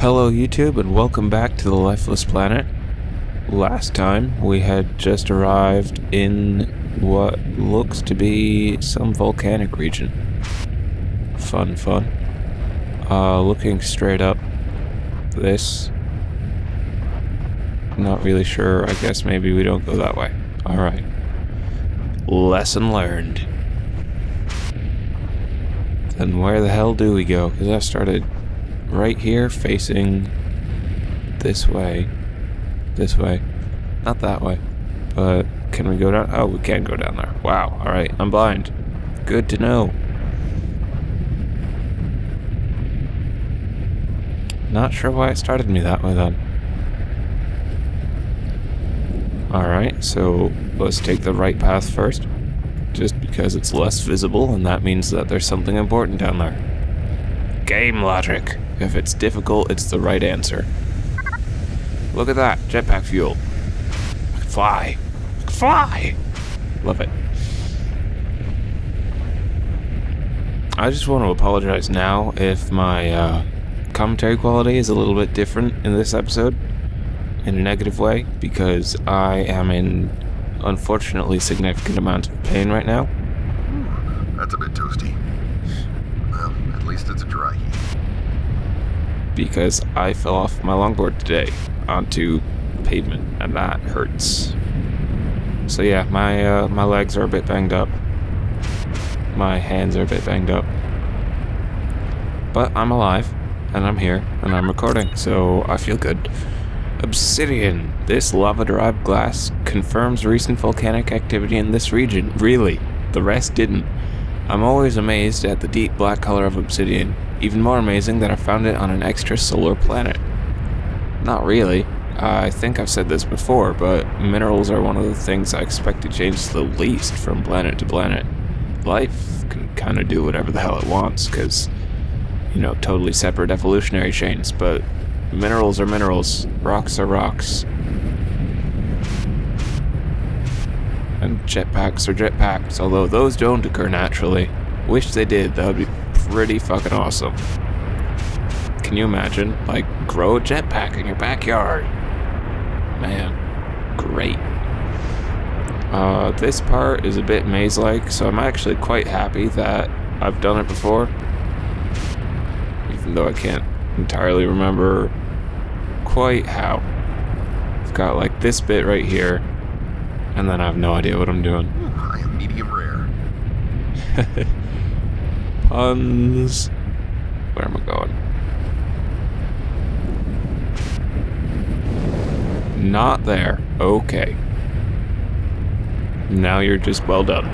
Hello YouTube and welcome back to the Lifeless Planet. Last time we had just arrived in what looks to be some volcanic region. Fun, fun. Uh, looking straight up this. Not really sure, I guess maybe we don't go that way. Alright. Lesson learned. Then where the hell do we go? Because I started right here facing this way. This way. Not that way. But can we go down? Oh, we can go down there. Wow. Alright, I'm blind. Good to know. Not sure why it started me that way then. Alright, so let's take the right path first. Just because it's less visible, and that means that there's something important down there. Game logic. If it's difficult, it's the right answer. Look at that, jetpack fuel. I can fly. I can fly! Love it. I just want to apologize now if my uh, commentary quality is a little bit different in this episode in a negative way because I am in unfortunately significant amount of pain right now. That's a bit toasty. Well, at least it's a dry heat. Because I fell off my longboard today onto pavement and that hurts. So yeah, my uh, my legs are a bit banged up. My hands are a bit banged up. But I'm alive and I'm here and I'm recording, so I feel good. Obsidian. This lava-derived glass confirms recent volcanic activity in this region. Really. The rest didn't. I'm always amazed at the deep black color of obsidian. Even more amazing that I found it on an extrasolar planet. Not really. I think I've said this before, but minerals are one of the things I expect to change the least from planet to planet. Life can kind of do whatever the hell it wants, because, you know, totally separate evolutionary chains, but Minerals are minerals. Rocks are rocks. And jetpacks are jetpacks, although those don't occur naturally. Wish they did, that would be pretty fucking awesome. Can you imagine? Like, grow a jetpack in your backyard. Man, great. Uh, this part is a bit maze-like, so I'm actually quite happy that I've done it before. Even though I can't entirely remember quite how. I've got like this bit right here, and then I have no idea what I'm doing. I am medium rare. Puns. Where am I going? Not there. Okay. Now you're just well done.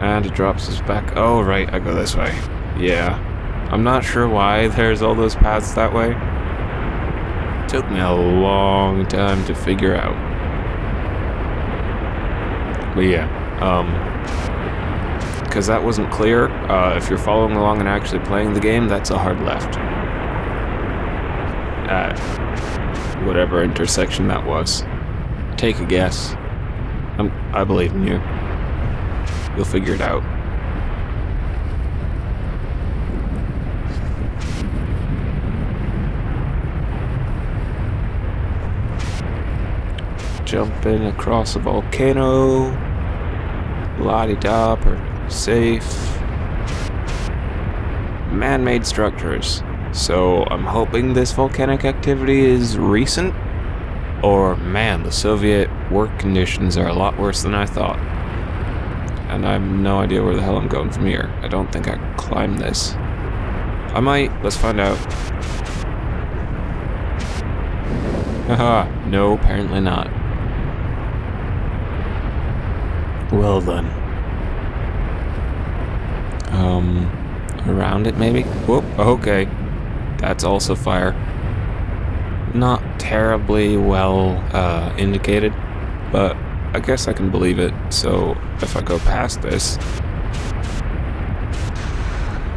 And it drops us back. Oh, right, I go this way. Yeah. I'm not sure why there's all those paths that way. took me a long time to figure out. But yeah, um, because that wasn't clear. Uh, if you're following along and actually playing the game, that's a hard left. At whatever intersection that was. Take a guess. I'm, I believe in you. You'll figure it out. jumping across a volcano. La-di-da, safe. Man-made structures. So I'm hoping this volcanic activity is recent. Or, man, the Soviet work conditions are a lot worse than I thought. And I have no idea where the hell I'm going from here. I don't think I can climb this. I might. Let's find out. Haha, no, apparently not. Well then. Um, around it maybe? Whoop, okay. That's also fire. Not terribly well uh, indicated, but I guess I can believe it. So if I go past this...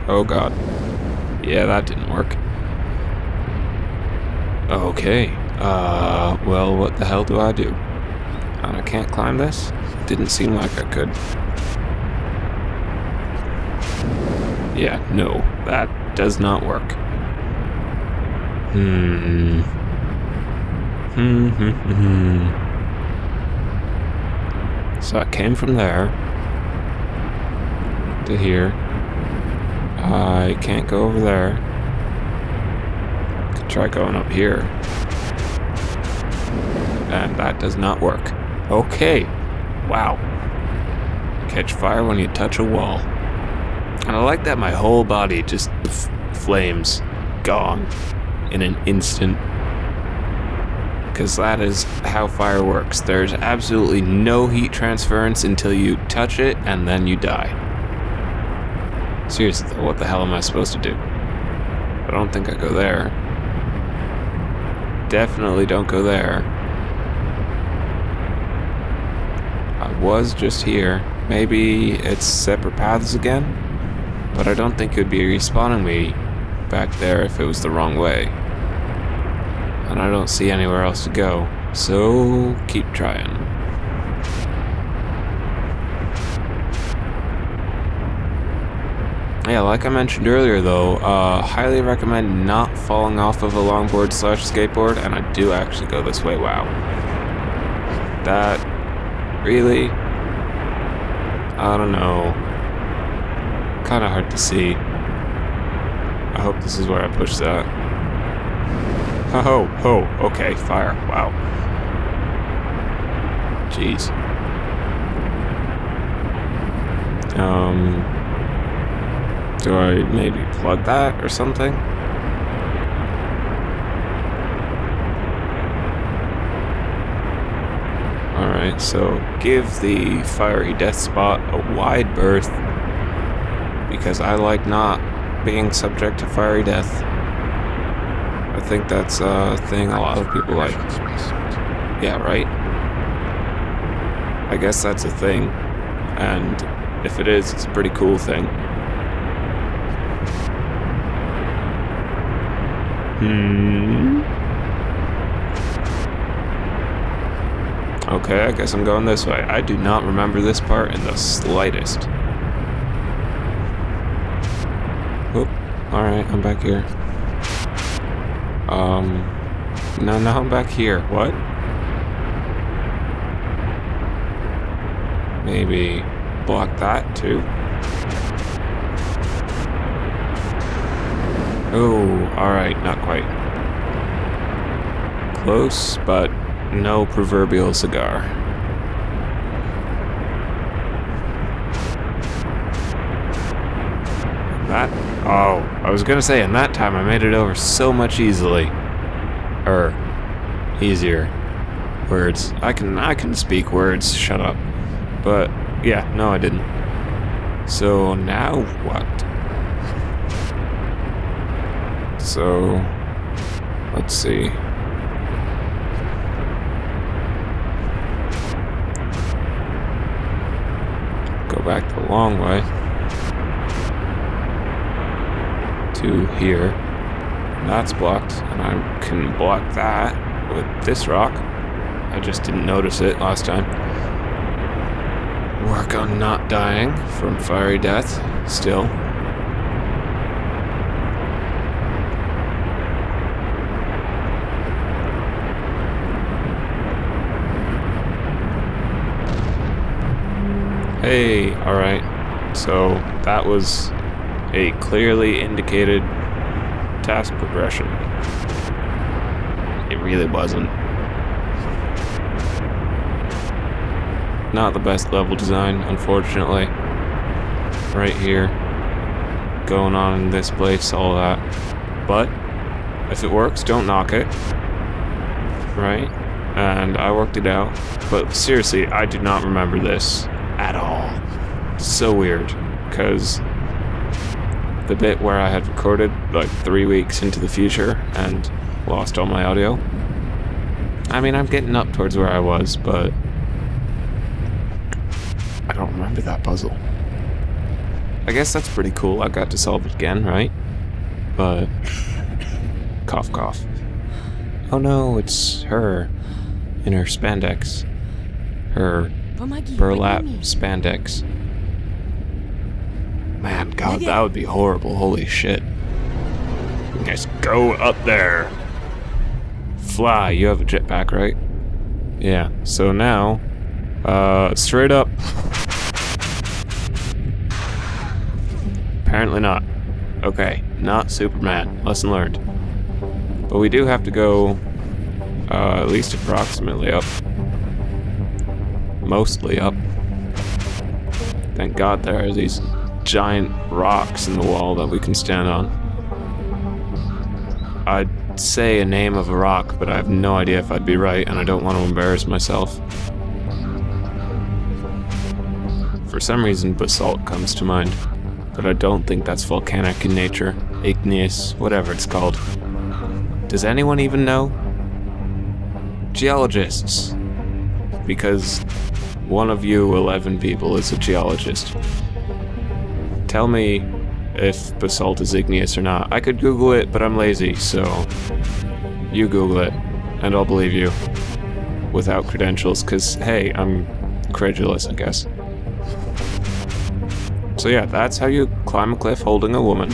Oh god. Yeah, that didn't work. Okay. Uh, well, what the hell do I do? And I can't climb this? Didn't seem like I could. Yeah, no. That does not work. Hmm. Hmm, hmm, hmm. So I came from there to here. I can't go over there. Could try going up here. And that does not work. Okay. Wow. Catch fire when you touch a wall. And I like that my whole body just flames gone in an instant. Because that is how fire works. There's absolutely no heat transference until you touch it and then you die. Seriously, what the hell am I supposed to do? I don't think I go there. Definitely don't go there. I was just here. Maybe it's separate paths again? But I don't think it would be respawning me back there if it was the wrong way. And I don't see anywhere else to go. So, keep trying. Yeah, like I mentioned earlier though, uh, highly recommend not falling off of a longboard slash skateboard, and I do actually go this way, wow. That, really? I don't know. Kinda hard to see. I hope this is where I push that. Oh, oh, ho, okay, fire, wow. Jeez. Um... Do I maybe plug that or something? Alright, so give the fiery death spot a wide berth because I like not being subject to fiery death. I think that's a thing a lot of people like. Yeah, right? I guess that's a thing. And if it is, it's a pretty cool thing. Hmm. Okay, I guess I'm going this way. I do not remember this part in the slightest. Oop. Alright, I'm back here. Um. No, now I'm back here. What? Maybe block that too. Oh, alright, not quite. Close, but no proverbial cigar. That, oh, I was gonna say, in that time I made it over so much easily. Er, easier. Words. I can, I can speak words, shut up. But, yeah, no I didn't. So, now what? So, let's see. Go back the long way to here. That's blocked, and I can block that with this rock. I just didn't notice it last time. Work on not dying from fiery death, still. Hey, alright. So that was a clearly indicated task progression. It really wasn't. Not the best level design, unfortunately. Right here. Going on in this place, all that. But, if it works, don't knock it. Right? And I worked it out. But seriously, I do not remember this at all. So weird, because the bit where I had recorded like three weeks into the future and lost all my audio. I mean, I'm getting up towards where I was, but I don't remember that puzzle. I guess that's pretty cool. I got to solve it again, right? But cough, cough. Oh no, it's her in her spandex. Her burlap spandex. Man, God, that would be horrible. Holy shit. Just go up there. Fly. You have a jetpack, right? Yeah. So now, uh, straight up. Apparently not. Okay, not Superman. Lesson learned. But we do have to go uh, at least approximately up. Mostly up. Thank God there are these giant rocks in the wall that we can stand on. I'd say a name of a rock, but I have no idea if I'd be right, and I don't want to embarrass myself. For some reason, basalt comes to mind, but I don't think that's volcanic in nature, igneous, whatever it's called. Does anyone even know? Geologists. Because one of you 11 people is a geologist. Tell me if basalt is igneous or not. I could Google it, but I'm lazy, so you Google it, and I'll believe you. Without credentials, because, hey, I'm credulous, I guess. So yeah, that's how you climb a cliff holding a woman.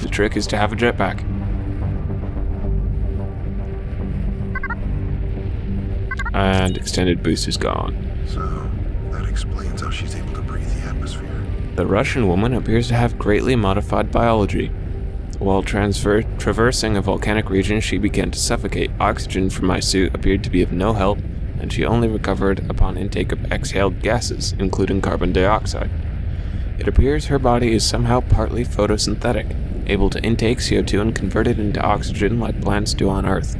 The trick is to have a jetpack. And extended boost is gone. So, that explains how she's able to breathe the atmosphere. The Russian woman appears to have greatly modified biology. While traversing a volcanic region, she began to suffocate. Oxygen from my suit appeared to be of no help, and she only recovered upon intake of exhaled gases, including carbon dioxide. It appears her body is somehow partly photosynthetic, able to intake CO2 and convert it into oxygen like plants do on Earth.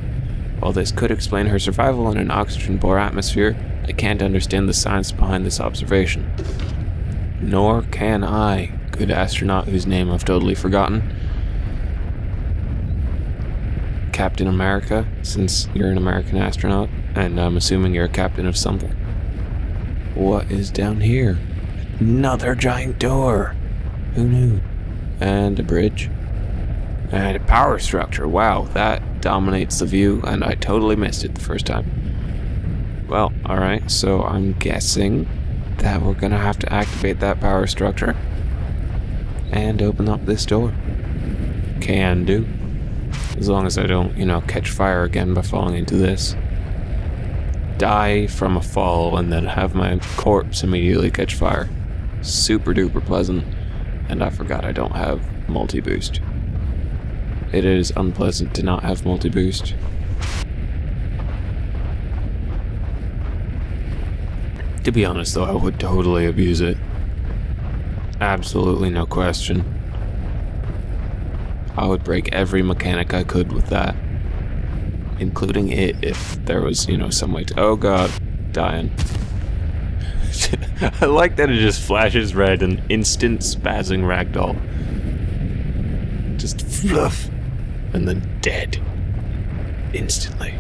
While this could explain her survival in an oxygen-poor atmosphere, I can't understand the science behind this observation. Nor can I, good astronaut whose name I've totally forgotten. Captain America, since you're an American astronaut, and I'm assuming you're a captain of something. What is down here? Another giant door! Who knew? And a bridge. And a power structure. Wow, that dominates the view, and I totally missed it the first time. Well, alright, so I'm guessing that we're gonna have to activate that power structure and open up this door. Can do. As long as I don't, you know, catch fire again by falling into this. Die from a fall and then have my corpse immediately catch fire. Super duper pleasant. And I forgot I don't have multi-boost. It is unpleasant to not have multi-boost. To be honest though, I would totally abuse it. Absolutely no question. I would break every mechanic I could with that. Including it if there was, you know, some way to- Oh god, dying. I like that it just flashes red and instant spazzing ragdoll. Just fluff. And then dead. Instantly.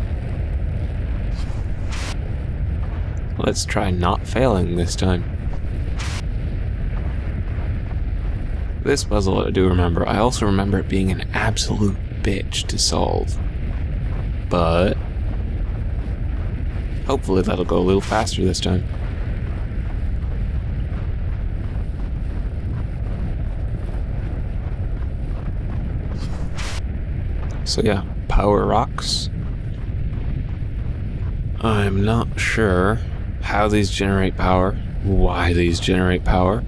Let's try not failing this time. This puzzle I do remember. I also remember it being an absolute bitch to solve. But... Hopefully that'll go a little faster this time. So yeah, power rocks. I'm not sure how these generate power, why these generate power,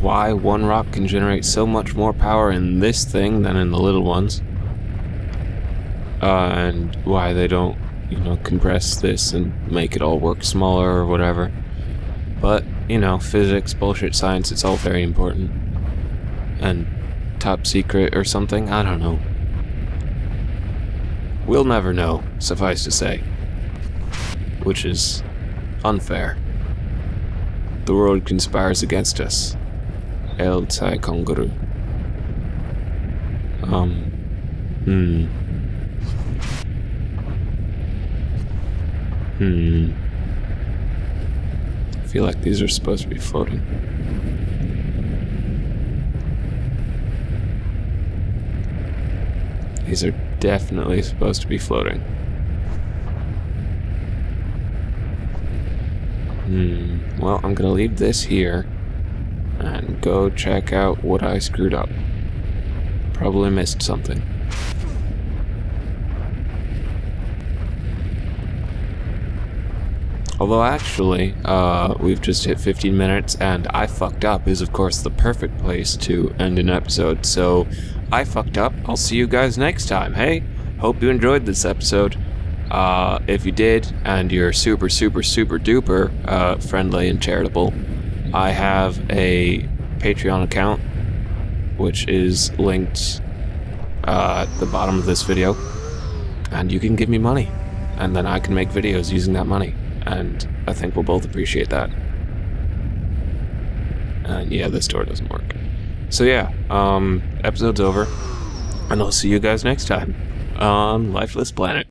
why one rock can generate so much more power in this thing than in the little ones, uh, and why they don't, you know, compress this and make it all work smaller or whatever. But, you know, physics, bullshit science, it's all very important. And top secret or something, I don't know. We'll never know, suffice to say. Which is unfair. The world conspires against us. El Tai Konguru. Um. Hmm. Hmm. I feel like these are supposed to be floating. These are definitely supposed to be floating. Hmm. Well, I'm gonna leave this here and go check out what I screwed up. probably missed something. Although actually, uh, we've just hit 15 minutes, and I fucked up is of course the perfect place to end an episode. So, I fucked up. I'll see you guys next time. Hey, hope you enjoyed this episode. Uh, if you did, and you're super, super, super duper uh, friendly and charitable, I have a Patreon account, which is linked uh, at the bottom of this video, and you can give me money, and then I can make videos using that money and I think we'll both appreciate that. And yeah, this door doesn't work. So yeah, um, episode's over, and I'll see you guys next time on Lifeless Planet.